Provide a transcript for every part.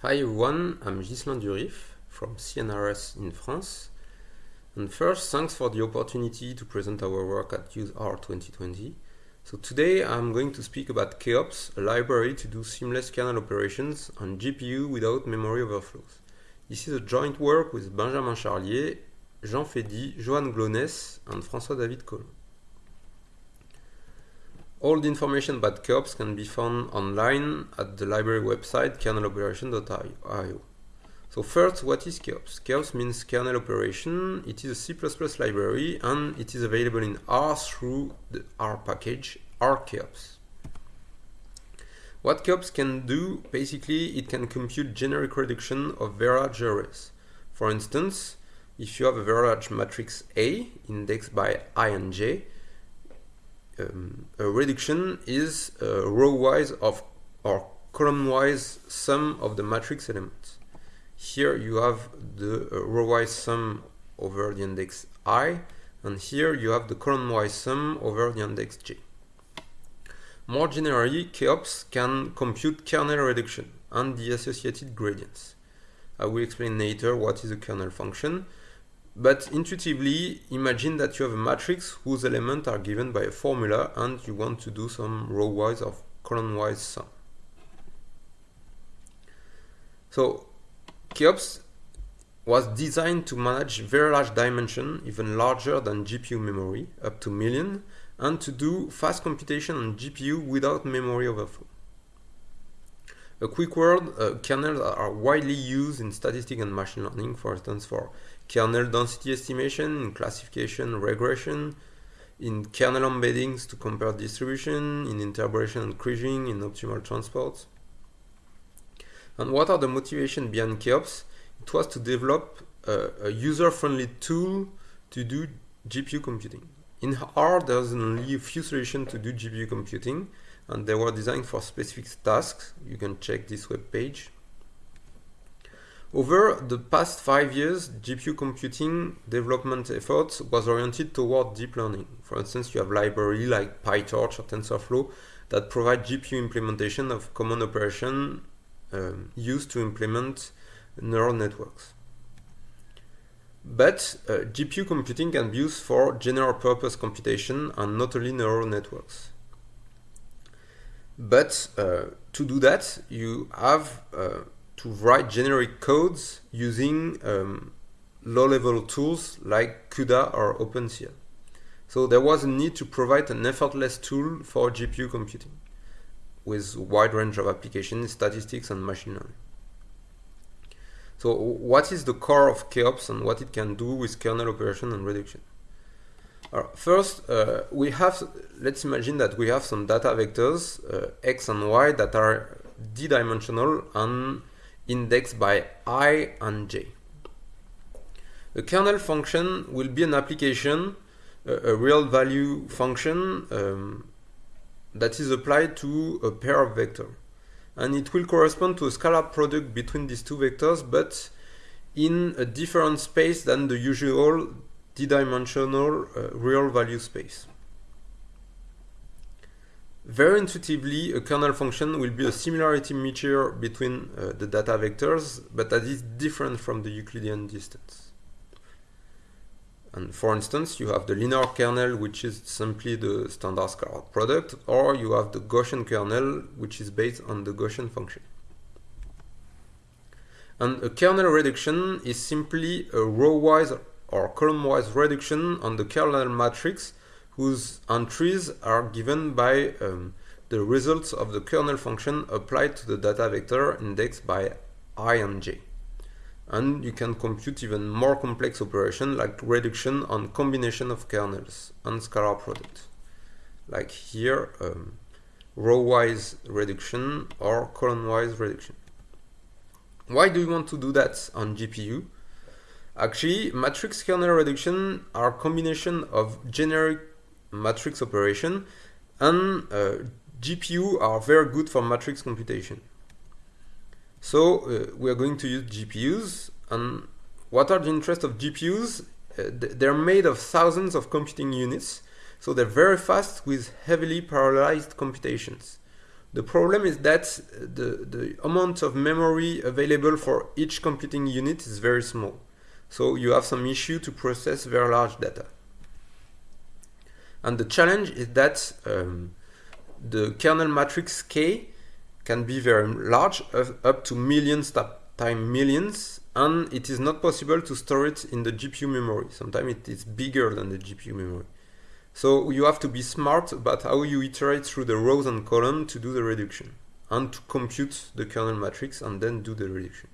Hi everyone, I'm Ghislain Durif from CNRS in France. And first, thanks for the opportunity to present our work at useR 2020. So today I'm going to speak about KEOPS, a library to do seamless kernel operations on GPU without memory overflows. This is a joint work with Benjamin Charlier, Jean Feydy, Joan Glaunès, and François-David Collin. All the information about KeOps can be found online at the library website kerneloperation.io. So first, what is KeOps? KeOps means kernel operation. It is a C++ library and it is available in R through the R package, RKEOPS. What KeOps can do, basically, it can compute generic reduction of very large arrays. For instance, if you have a very large matrix A indexed by i and j, um, a reduction is a row-wise of or column-wise sum of the matrix elements. Here you have the uh, row-wise sum over the index i, and here you have the column-wise sum over the index j. More generally, KEOPS can compute kernel reduction and the associated gradients. I will explain later what is a kernel function, but intuitively, imagine that you have a matrix whose elements are given by a formula and you want to do some row-wise or column-wise sum. So, KEOPS was designed to manage very large dimension, even larger than GPU memory, up to million, and to do fast computation on GPU without memory overflow. A quick word, uh, kernels are widely used in statistics and machine learning, for instance, for kernel density estimation, in classification, regression, in kernel embeddings to compare distribution, in interpolation and kriging, in optimal transports. And what are the motivations behind KEOPS? It was to develop a, a user-friendly tool to do GPU computing. In R, there's only a few solutions to do GPU computing, and they were designed for specific tasks. You can check this web page. Over the past five years, GPU computing development efforts was oriented toward deep learning. For instance, you have libraries like PyTorch or TensorFlow that provide GPU implementation of common operation um, used to implement neural networks. But uh, GPU computing can be used for general purpose computation and not only neural networks. But uh, to do that, you have uh, to write generic codes using um, low-level tools like CUDA or OpenCL. So there was a need to provide an effortless tool for GPU computing with wide range of applications, statistics, and machine learning. So what is the core of KEOPS and what it can do with kernel operation and reduction? First, uh, we have, let's imagine that we have some data vectors, uh, x and y, that are d-dimensional and indexed by i and j. A kernel function will be an application, a, a real value function um, that is applied to a pair of vectors. And it will correspond to a scalar product between these two vectors, but in a different space than the usual d-dimensional uh, real value space. Very intuitively, a kernel function will be a similarity measure between uh, the data vectors, but that is different from the Euclidean distance. And for instance, you have the linear kernel, which is simply the standard scalar product, or you have the Gaussian kernel, which is based on the Gaussian function. And a kernel reduction is simply a row-wise or column-wise reduction on the kernel matrix whose entries are given by um, the results of the kernel function applied to the data vector indexed by i and j. And you can compute even more complex operation like reduction on combination of kernels and scalar product. Like here, um, row-wise reduction or column-wise reduction. Why do you want to do that on GPU? Actually, matrix kernel reduction are combination of generic matrix operation and uh, GPU are very good for matrix computation. So uh, we are going to use GPUs and what are the interests of GPUs? Uh, they're made of thousands of computing units so they're very fast with heavily parallelized computations. The problem is that the, the amount of memory available for each computing unit is very small. So you have some issue to process very large data. And the challenge is that um, the kernel matrix K can be very large, up to millions times millions, and it is not possible to store it in the GPU memory. Sometimes it is bigger than the GPU memory. So you have to be smart about how you iterate through the rows and columns to do the reduction and to compute the kernel matrix and then do the reduction.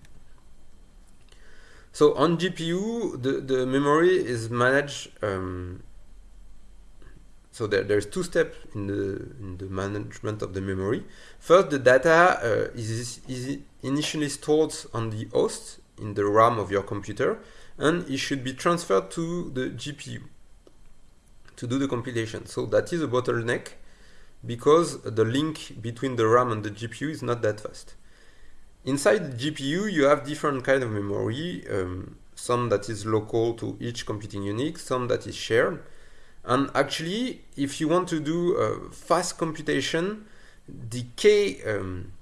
So on GPU, the, the memory is managed um, so there, there's two steps in the, in the management of the memory. First, the data uh, is, is initially stored on the host in the RAM of your computer, and it should be transferred to the GPU to do the compilation. So that is a bottleneck because the link between the RAM and the GPU is not that fast. Inside the GPU, you have different kind of memory, um, some that is local to each computing unit, some that is shared. And actually, if you want to do fast computation, the key, um,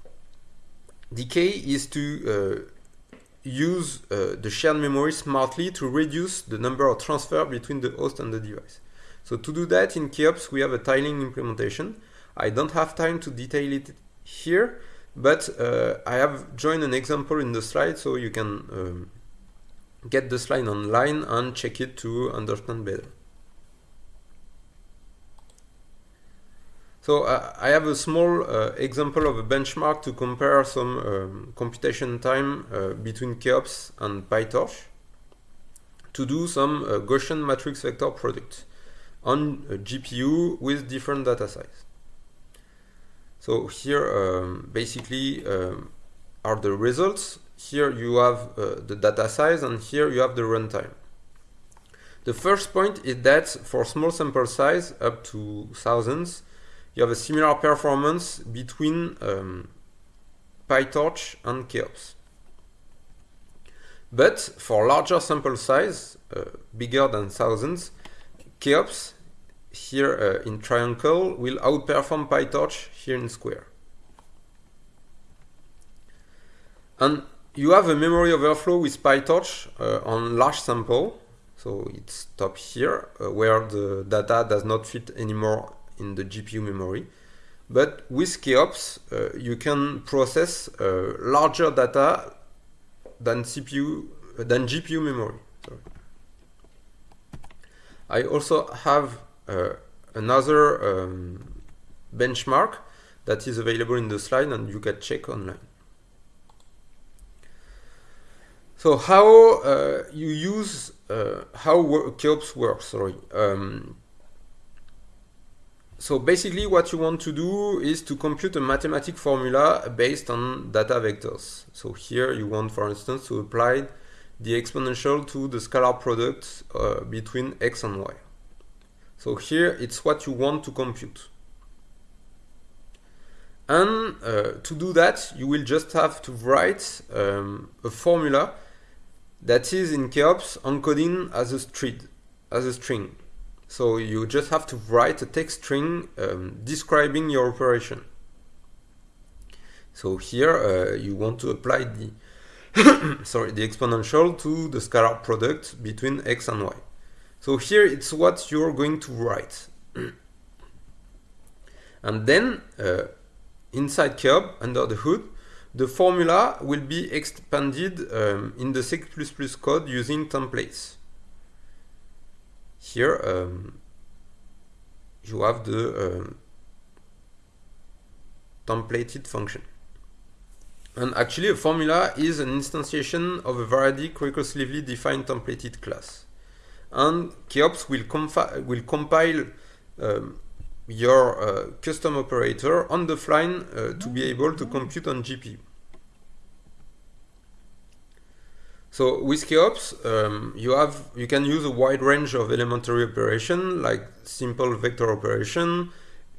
the key is to uh, use uh, the shared memory smartly to reduce the number of transfer between the host and the device. So to do that in KEOPS, we have a tiling implementation. I don't have time to detail it here, but uh, I have joined an example in the slide so you can um, get the slide online and check it to understand better. So uh, I have a small uh, example of a benchmark to compare some um, computation time uh, between KEOPS and PyTorch to do some uh, Gaussian matrix vector product on GPU with different data size. So here um, basically um, are the results. Here you have uh, the data size and here you have the runtime. The first point is that for small sample size up to thousands, you have a similar performance between um, PyTorch and KEOPS. But for larger sample size, uh, bigger than thousands, KEOPS here uh, in triangle will outperform PyTorch here in square. And you have a memory overflow with PyTorch uh, on large sample. So it's top here uh, where the data does not fit anymore in the GPU memory. But with KeOps, uh, you can process uh, larger data than CPU than GPU memory. Sorry. I also have another um, benchmark that is available in the slide and you can check online. So how uh, you use uh, how KEOPS works? Sorry. Um, so basically what you want to do is to compute a mathematic formula based on data vectors. So here you want, for instance, to apply the exponential to the scalar product uh, between x and y. So here it's what you want to compute. And uh, to do that, you will just have to write um, a formula that is in KEOPS encoding as a string. As a string. So you just have to write a text string um, describing your operation. So here uh, you want to apply the sorry the exponential to the scalar product between x and y. So here it's what you're going to write. and then uh, inside KEOP, under the hood, the formula will be expanded um, in the C++ code using templates here um, you have the um, templated function. And actually a formula is an instantiation of a variadic recursively defined templated class. And KEOPS will, will compile um, your uh, custom operator on the fly uh, to be able to compute on GPU. So with KEOPS, um, you have you can use a wide range of elementary operation like simple vector operation,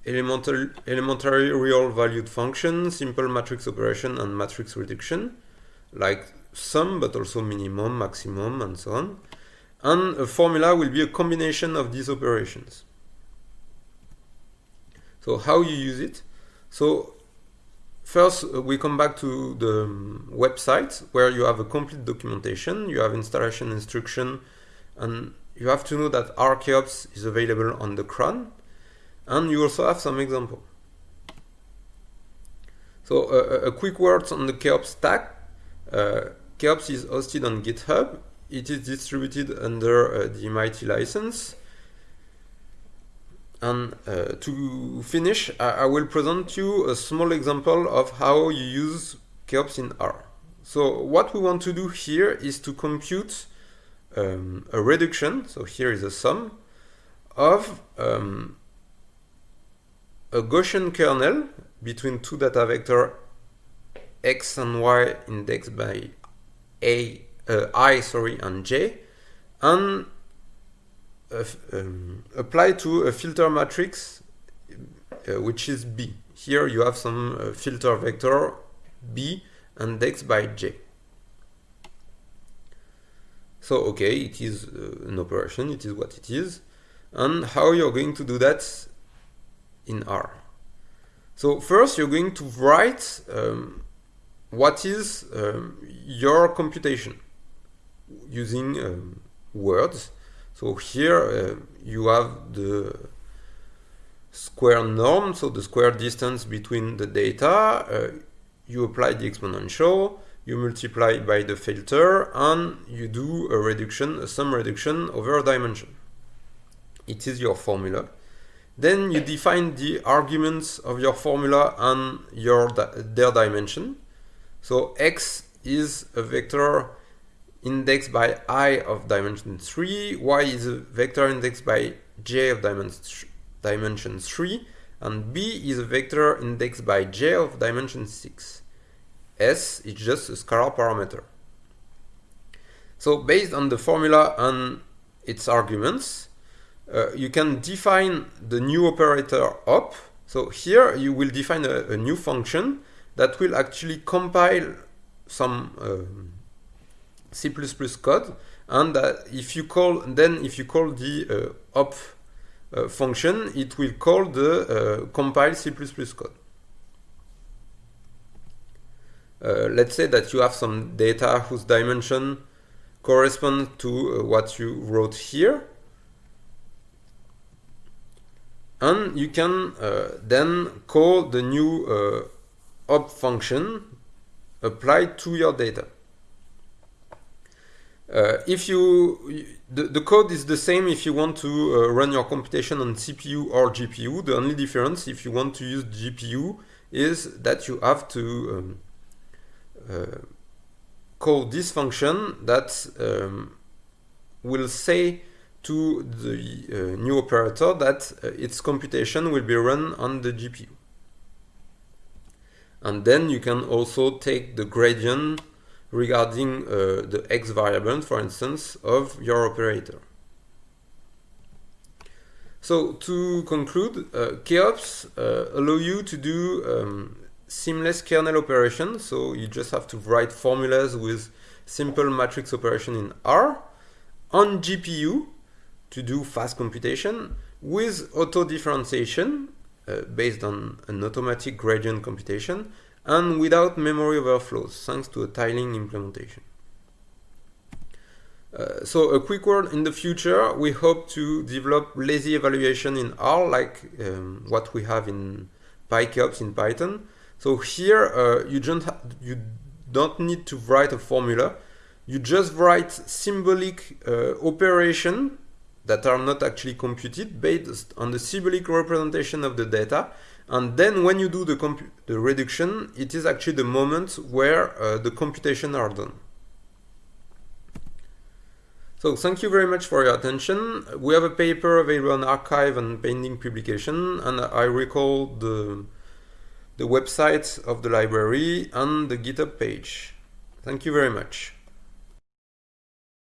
elementary, elementary real valued function, simple matrix operation, and matrix reduction, like sum but also minimum, maximum, and so on. And a formula will be a combination of these operations. So how you use it? So first, uh, we come back to the um, website where you have a complete documentation, you have installation instruction, and you have to know that RKeOps is available on the CRAN, and you also have some example. So uh, a quick word on the KeOps stack. Uh, is hosted on GitHub. It is distributed under uh, the MIT license. And uh, to finish, I, I, will present you a small example of how you use KeOps in R. So what we want to do here is to compute um, a reduction, so here is a sum, of um, a Gaussian kernel between two data vector x and y indexed by a uh, i sorry and j and uh, um, apply to a filter matrix uh, which is B. Here you have some uh, filter vector B indexed by J. So okay, it is uh, an operation, it is what it is. And how you're going to do that in R. So first you're going to write um, what is um, your computation using um, words so here uh, you have the square norm, so the square distance between the data. Uh, you apply the exponential, you multiply by the filter, and you do a reduction, a sum reduction over a dimension. It is your formula. Then you define the arguments of your formula and your di their dimension. So x is a vector indexed by i of dimension 3, y is a vector indexed by j of dimension 3, and b is a vector indexed by j of dimension 6. s is just a scalar parameter. So based on the formula and its arguments, uh, you can define the new operator op. So here you will define a, a new function that will actually compile some um, C++ code and uh, if you call then if you call the uh, op uh, function it will call the uh, compile C++ code. Uh, let's say that you have some data whose dimension corresponds to uh, what you wrote here. And you can then call the new op function applied to your data uh, if you the, the code is the same if you want to uh, run your computation on CPU or GPU. The only difference if you want to use GPU is that you have to um, uh, call this function that um, will say to the uh, new operator that uh, its computation will be run on the GPU. And then you can also take the gradient regarding uh, the x variable, for instance, of your operator. So to conclude, uh, KeOps uh, allow you to do um, seamless kernel operations. So you just have to write formulas with simple matrix operation in R on GPU to do fast computation with auto differentiation uh, based on an automatic gradient computation and without memory overflows thanks to a tiling implementation. Uh, so a quick word in the future, we hope to develop lazy evaluation in R like um, what we have in PyKeOps in Python. So here uh, you, don't you don't need to write a formula, you just write symbolic uh, operation that are not actually computed based on the symbolic representation of the data and then when you do the, the reduction, it is actually the moment where uh, the computation are done. So thank you very much for your attention. We have a paper available on arXiv and pending publication, and I recall the, the website of the library and the GitHub page. Thank you very much.